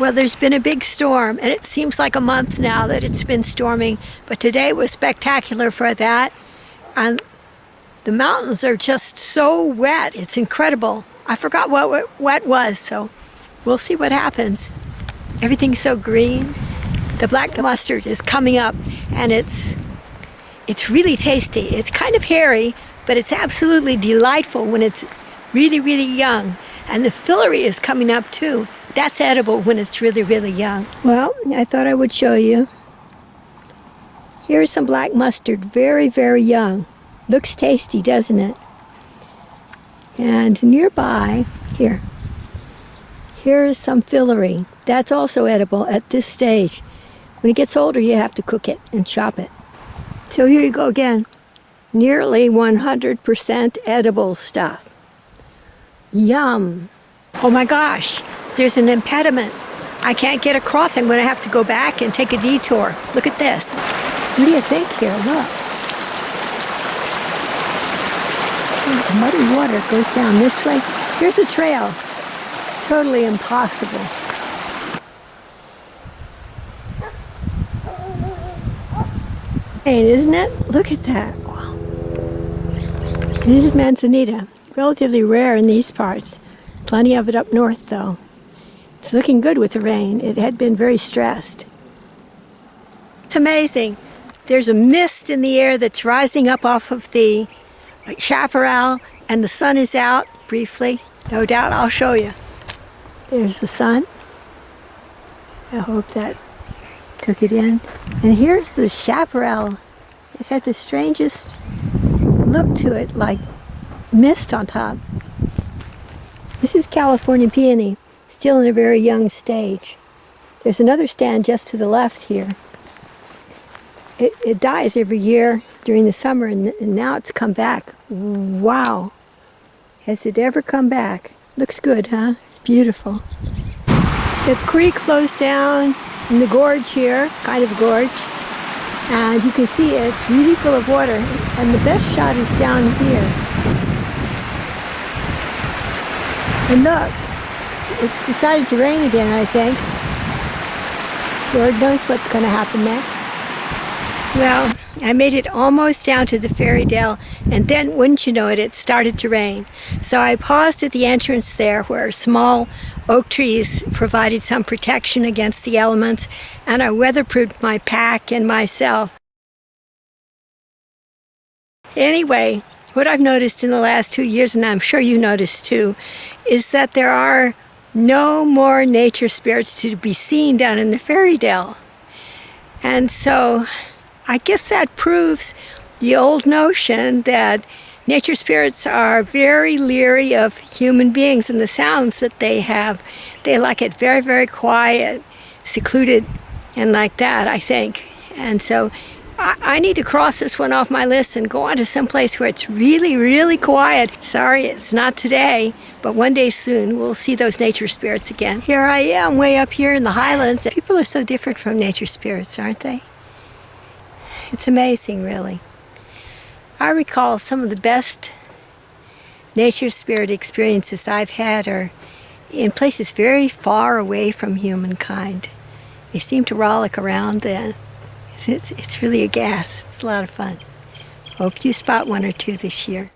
Well, there's been a big storm, and it seems like a month now that it's been storming, but today was spectacular for that. And the mountains are just so wet. It's incredible. I forgot what wet was, so we'll see what happens. Everything's so green. The black mustard is coming up, and it's it's really tasty. It's kind of hairy, but it's absolutely delightful when it's really, really young. And the filaree is coming up too. That's edible when it's really, really young. Well, I thought I would show you. Here's some black mustard, very, very young. Looks tasty, doesn't it? And nearby, here, here is some filaree. That's also edible at this stage. When it gets older, you have to cook it and chop it. So here you go again. Nearly 100% edible stuff. Yum. Oh my gosh, there's an impediment. I can't get across. I'm going to have to go back and take a detour. Look at this. What do you think here? Look. There's muddy water goes down this way. Here's a trail. Totally impossible. Hey, isn't it? Look at that. This is manzanita. Relatively rare in these parts. Plenty of it up north, though. It's looking good with the rain. It had been very stressed. It's amazing. There's a mist in the air that's rising up off of the chaparral, and the sun is out briefly. No doubt I'll show you. There's the sun. I hope that took it in. And here's the chaparral. It had the strangest look to it, like mist on top. This is California peony, still in a very young stage. There's another stand just to the left here. It, it dies every year during the summer and, and now it's come back. Wow. Has it ever come back? Looks good, huh? It's beautiful. The creek flows down in the gorge here, kind of gorge. And you can see it's really full of water. And the best shot is down here. And look, it's decided to rain again, I think. Lord knows what's going to happen next. Well, I made it almost down to the fairy dell, and then, wouldn't you know it, it started to rain. So I paused at the entrance there where small oak trees provided some protection against the elements, and I weatherproofed my pack and myself. Anyway, what I've noticed in the last two years, and I'm sure you noticed too, is that there are no more nature spirits to be seen down in the fairy dell. And so I guess that proves the old notion that nature spirits are very leery of human beings and the sounds that they have. They like it very, very quiet, secluded, and like that, I think. And so I, I need to cross this one off my list and go on to some place where it's really, really quiet. Sorry, it's not today, but one day soon we'll see those nature spirits again. Here I am, way up here in the highlands. People are so different from nature spirits, aren't they? It's amazing, really. I recall some of the best nature spirit experiences I've had are in places very far away from humankind. They seem to rollick around then. It's, it's, really a gas. It's a lot of fun. Hope you spot one or two this year.